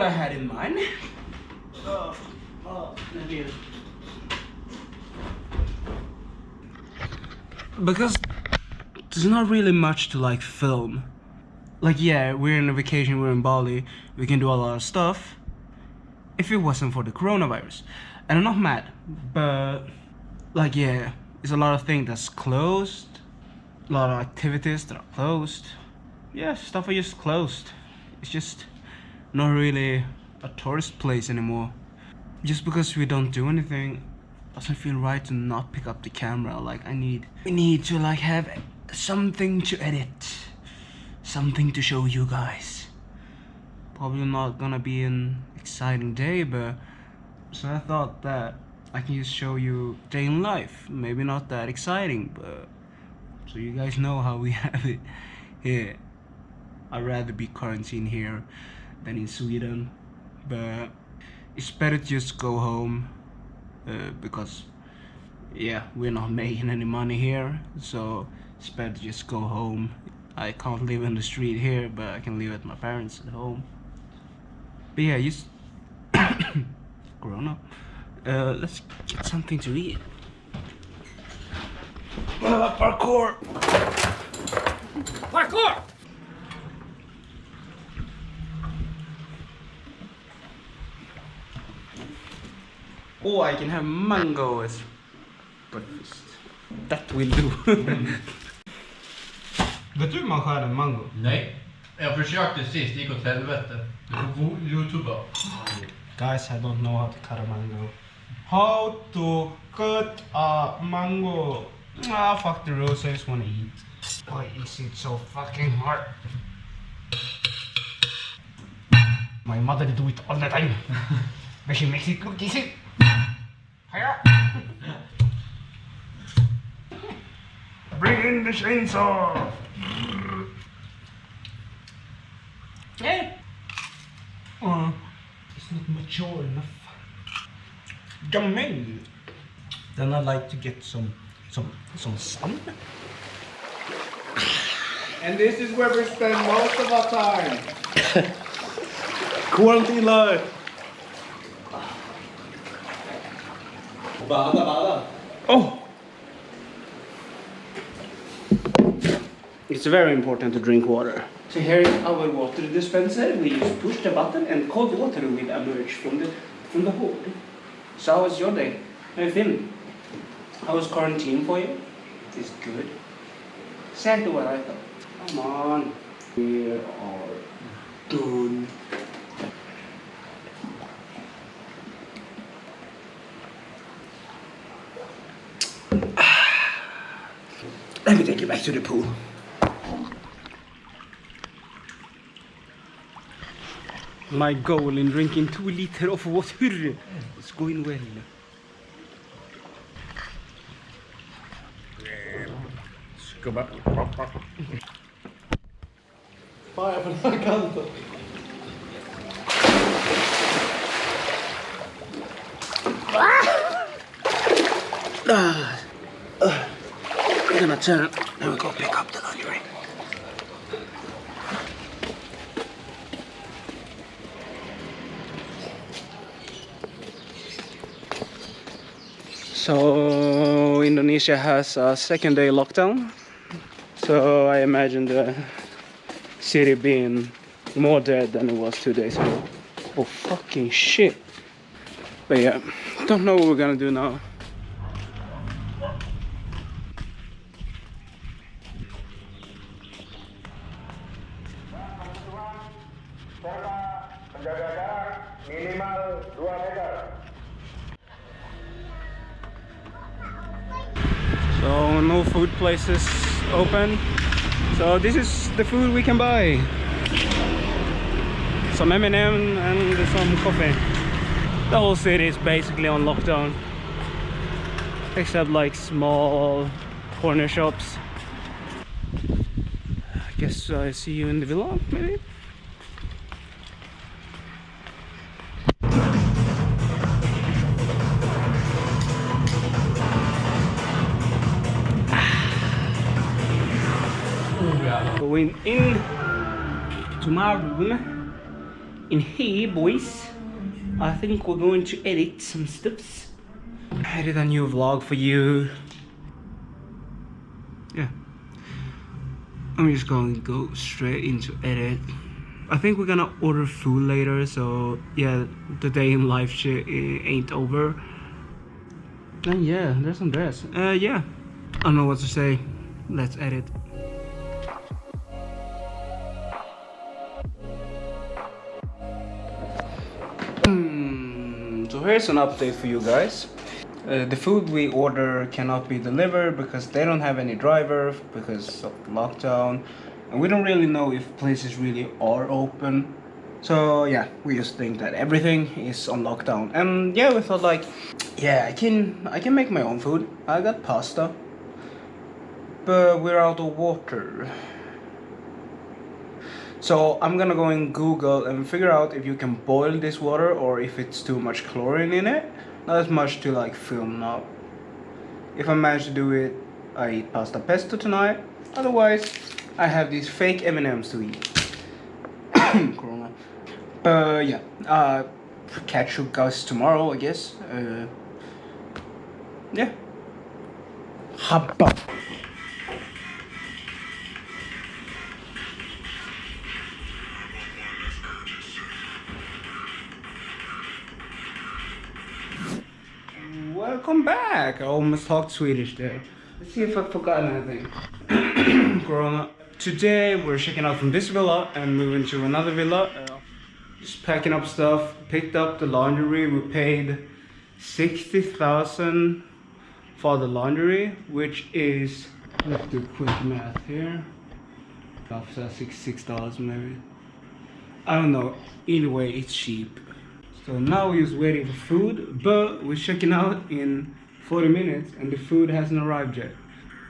What I had in mind. Because there's not really much to like film. Like yeah, we're in a vacation, we're in Bali, we can do a lot of stuff. If it wasn't for the coronavirus. And I'm not mad, but like yeah, it's a lot of things that's closed, a lot of activities that are closed. Yeah, stuff are just closed. It's just not really a tourist place anymore. Just because we don't do anything doesn't feel right to not pick up the camera. Like I need, we need to like have something to edit, something to show you guys. Probably not gonna be an exciting day, but so I thought that I can just show you day in life. Maybe not that exciting, but so you guys know how we have it here. I'd rather be quarantined here than in Sweden, but it's better just go home uh, because yeah, we're not making any money here, so it's better to just go home. I can't live in the street here, but I can live at my parents at home. But yeah, just up. Uh, let's get something to eat. Uh, parkour! Parkour! Oh, I can have mango as breakfast. That will do. Vet du hur man skär en mango? Nej. Jag försökte sist, det gick åt helvete. Du får youtuba. Guys, I don't know how to cut a mango. How to cut a mango. Ah, fuck the rules, I just wanna eat. Why is it so fucking hard? My mother do it all the time. but she makes it look easy. Hiya. Bring in the chainsaw. Hey. Uh, it's not mature enough. Yummy. Then I like to get some some some sun. And this is where we spend most of our time. Quarantine life. Bada bada. Oh. It's very important to drink water. So here is our water dispenser. We just push the button and cold water will emerge from the from the hood. So how was your day? How you feeling? How was quarantine for you? It's good. Exactly what I thought. Come on. We are done. Let me take you back to the pool. My goal in drinking two liter of water is going well. Skubba. Fan, jag på den här kanten. Ah, I'm gonna turn and we go pick up the laundry. So Indonesia has a second day lockdown. So I imagine the city being more dead than it was two days ago. Oh fucking shit. But yeah, don't know what we're gonna do now. Places open. So this is the food we can buy. Some M&M and some coffee. The whole city is basically on lockdown. Except like small corner shops. I guess I see you in the villa maybe? Going in to my room in here, boys. I think we're going to edit some stuffs. Edit a new vlog for you. Yeah. I'm just going to go straight into edit. I think we're gonna order food later, so yeah, the day in life shit ain't over. And yeah, there's Andreas. Uh, yeah. I don't know what to say. Let's edit. Here's an update for you guys. Uh, the food we order cannot be delivered because they don't have any driver because of lockdown. And we don't really know if places really are open. So yeah we just think that everything is on lockdown. And yeah we thought like yeah i can i can make my own food. I got pasta but we're out of water so i'm gonna go in google and figure out if you can boil this water or if it's too much chlorine in it. Not as much to like film now if i manage to do it i eat pasta pesto tonight. Otherwise i have these fake m&ms to eat. Corona. But yeah. Uh catch you guys tomorrow i guess. Uh yeah. Habba. Welcome back. I almost talked Swedish there. Let's see if I've forgotten anything. Corona. Today we're checking out from this villa and moving to another villa. Uh, just packing up stuff. Picked up the laundry. We paid 60,000 for the laundry, which is, let's do quick math here. About six dollars maybe. I don't know. Either way, it's cheap. So now we're just waiting for food, but we're checking out in 40 minutes and the food hasn't arrived yet.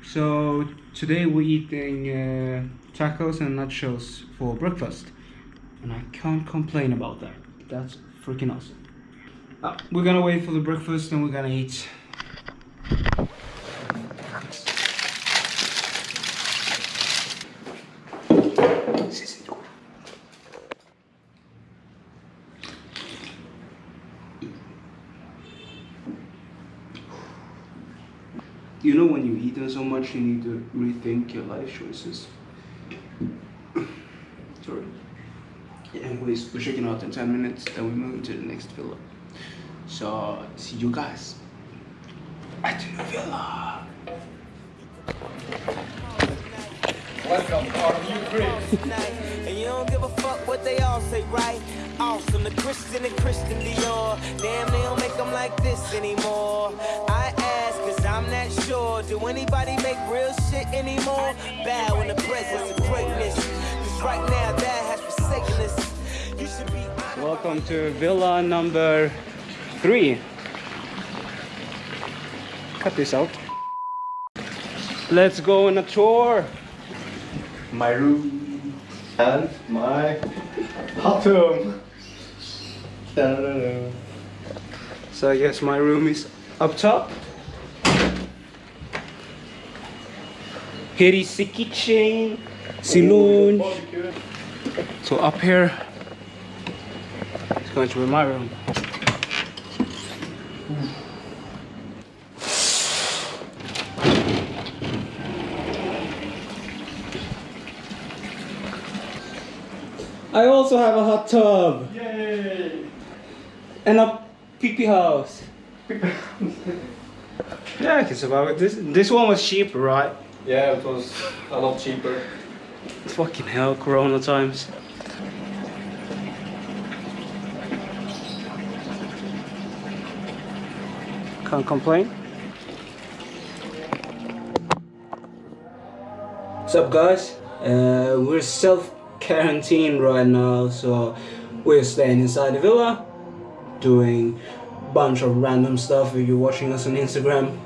So today we're eating uh, tacos and nachos for breakfast. And I can't complain about that. That's freaking awesome. Uh, we're gonna wait for the breakfast and we're gonna eat. You know when you eat them so much you need to rethink your life choices. Sorry. Yeah, anyways, we're checking out in 10 minutes, then we move to the next villa. So, see you guys at the villa. Welcome new crib. And you don't give a fuck what they all say, right? Awesome, the Christian and Christian Dior. Damn, they don't make them like this anymore. I ask, cause I'm not sure. Do anybody make real shit anymore? Bad when the presence of greatness. Cause right now, that has forsaken us. You should be. Welcome to villa number three. Cut this out. Let's go on a tour. My room and my hot tub. So I guess my room is up top. Here is the kitchen, the So up here, it's going to be my room. I also have a hot tub Yay! and a pee pee house. yeah, I can survive it. This this one was cheaper, right? Yeah, it was a lot cheaper. Fucking hell, Corona times. Can't complain. What's up, guys? Uh, we're self quarantined right now, so we're staying inside the villa, doing a bunch of random stuff. If you're watching us on Instagram,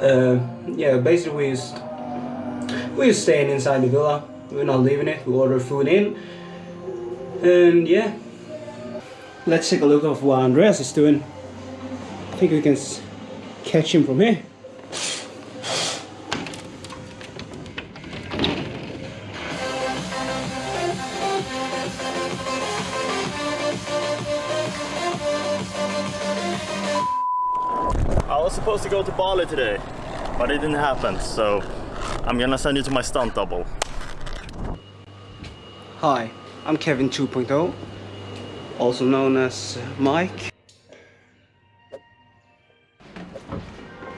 uh, yeah, basically we're staying inside the villa. We're not leaving it. We order food in. And yeah. Let's take a look of what Andreas is doing. I think we can catch him from here. I was supposed to go to Bali today, but it didn't happen, so I'm gonna send you to my stunt double. Hi, I'm Kevin 2.0, also known as Mike.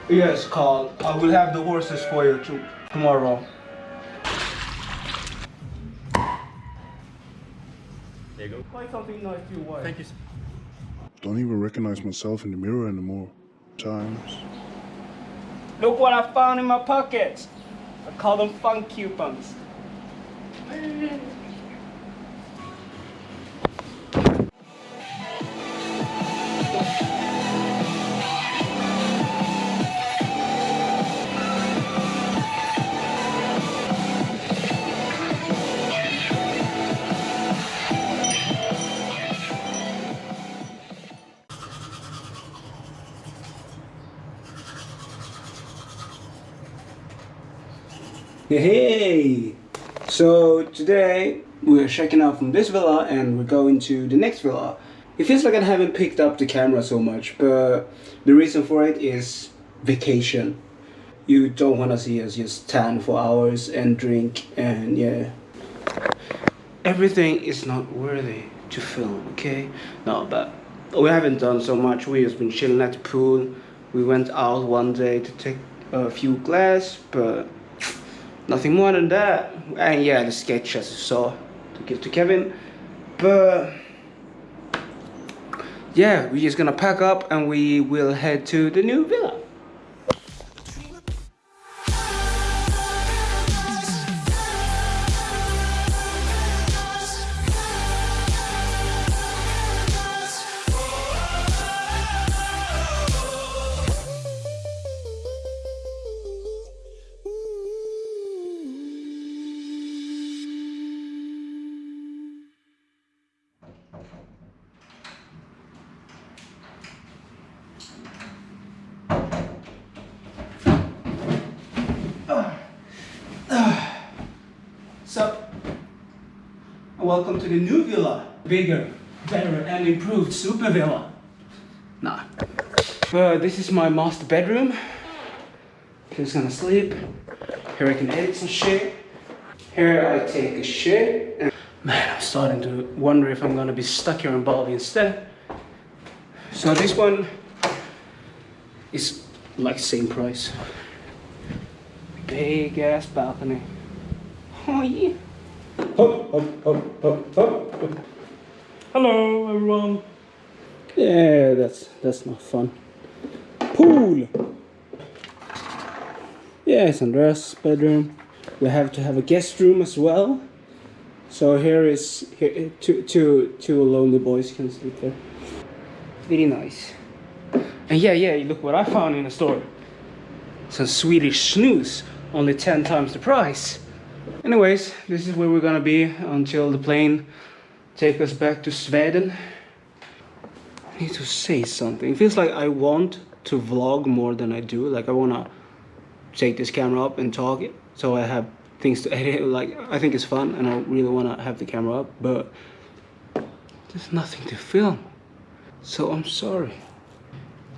Yes, Carl, I will have the horses for you too, tomorrow. There you go. Buy something nice to your wife. Thank you. Don't even recognize myself in the mirror anymore. Times. Look what I found in my pockets. I call them fun coupons. Hey! So today we're checking out from this villa and we're going to the next villa. It feels like I haven't picked up the camera so much, but the reason for it is vacation. You don't want to see us just tan for hours and drink and yeah. Everything is not worthy to film, okay? No, but we haven't done so much. We just been chilling at the pool. We went out one day to take a few glass, but nothing more than that. And yeah, the sketch as you saw to give to Kevin. But yeah, we're just gonna pack up and we will head to the new villa. Welcome to the new villa. Bigger, better, and improved super villa. Nah. But this is my master bedroom. Here's gonna sleep. Here I can edit some shit. Here I take a shit. Man, I'm starting to wonder if I'm gonna be stuck here in Bali instead. So this one is like same price. Big ass balcony. Oh yeah. Hello everyone. Yeah, that's that's not fun. Pool. Yeah, it's Andreas' bedroom. We have to have a guest room as well. So here is here two two two lonely boys can sleep there. Very nice. And yeah, yeah, look what I found in the store. Some Swedish snus, only 10 times the price. Anyways, this is where we're gonna be until the plane take us back to Sweden. I need to say something. It feels like I want to vlog more than I do. Like I wanna take this camera up and talk it, so I have things to edit. Like I think it's fun, and I really wanna have the camera up, but there's nothing to film. So I'm sorry.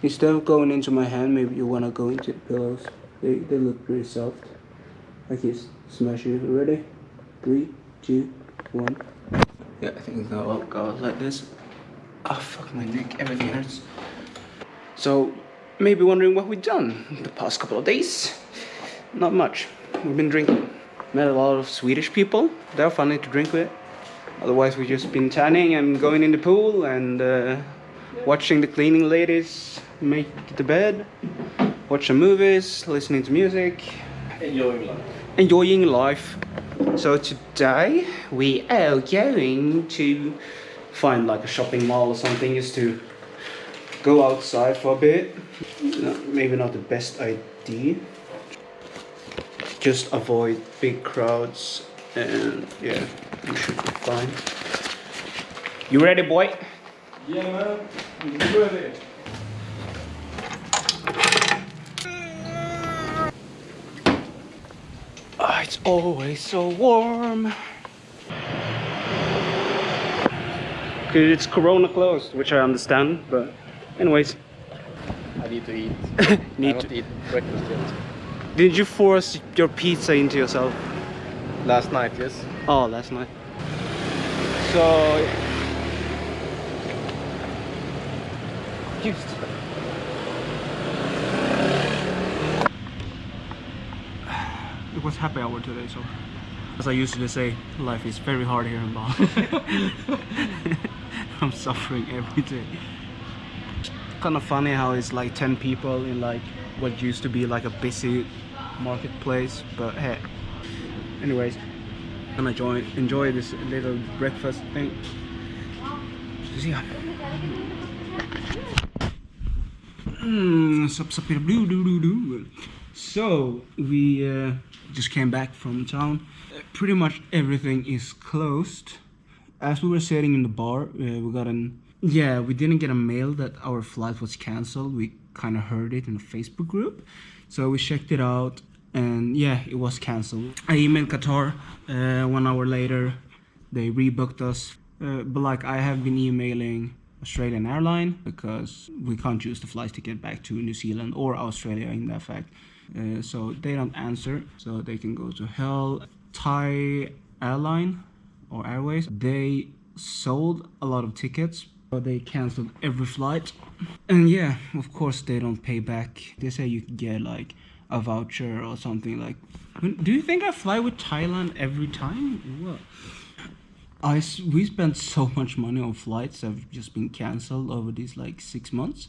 Instead of going into my hand, maybe you wanna go into the pillows. They they look pretty soft. This. Smash it. Ready? Three, two, one. Yeah, I think go up, go like this. Oh fuck my neck, everything hurts. So maybe wondering what we've done the past couple of days. Not much. We've been drinking. Met a lot of Swedish people. They're funny to drink with. Otherwise we've just been tanning and going in the pool and uh, watching the cleaning ladies make the bed. Watching movies, listening to music, Enjoying life. enjoying life. So today we are going to find like a shopping mall or something just to go outside for a bit. No, maybe not the best idea. Just avoid big crowds and yeah, you should be fine. You ready boy? Yeah, man. I'm ready. Ah, it's always so warm. Okay, it's Corona closed, which I understand, but anyways, I need to eat. I Need haven't to, eat breakfast yet. did you force your pizza into yourself? Last night, yes. Oh, last night. So. Just. It was happy hour today, so. As I usually say, life is very hard here in Bali. I'm suffering every day. Kind of funny how it's like 10 people in like what used to be like a busy marketplace, but hey. Anyways, gonna enjoy enjoy this little breakfast thing. See ya. Mm, sup, sup, doo, doo, doo, doo. So we uh, just came back from town. Pretty much everything is closed. As we were sitting in the bar, uh, we got an yeah. We didn't get a mail that our flight was cancelled. We kind of heard it in a Facebook group, so we checked it out, and yeah, it was cancelled. I emailed Qatar. Uh, one hour later, they rebooked us. Uh, but like I have been emailing Australian airline because we can't use the flight ticket back to New Zealand or Australia in that fact. Uh, so they don't answer, so they can go to hell. Thai airline or airways, they sold a lot of tickets, but they canceled every flight. And yeah, of course they don't pay back. They say you get like a voucher or something like. Do you think I fly with Thailand every time? What? I we spent so much money on flights that have just been cancelled over these like six months.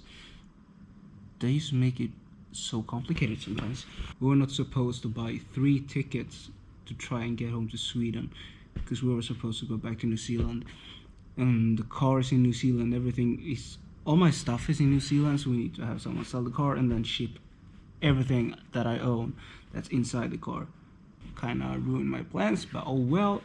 They used to make it so complicated sometimes. We were not supposed to buy three tickets to try and get home to Sweden because we were supposed to go back to New Zealand. And the car is in New Zealand. Everything is all my stuff is in New Zealand, so we need to have someone sell the car and then ship everything that I own that's inside the car. Kind of ruined my plans, but oh well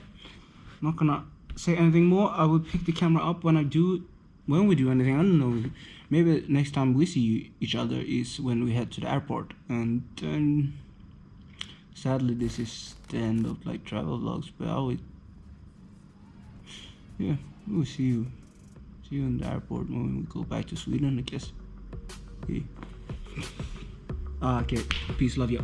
not gonna say anything more. I will pick the camera up when I do, when we do anything. I don't know. Maybe next time we see each other is when we head to the airport. And um, sadly, this is the end of like travel vlogs. But I will, yeah, we'll see you, see you in the airport when we go back to Sweden, I guess. Okay. Ah, okay. Peace, love you.